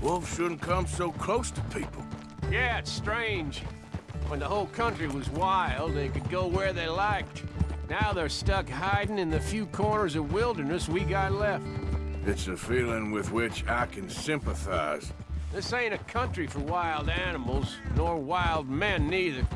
Wolves shouldn't come so close to people. Yeah, it's strange. When the whole country was wild, they could go where they liked. Now they're stuck hiding in the few corners of wilderness we got left. It's a feeling with which I can sympathize. This ain't a country for wild animals, nor wild men neither.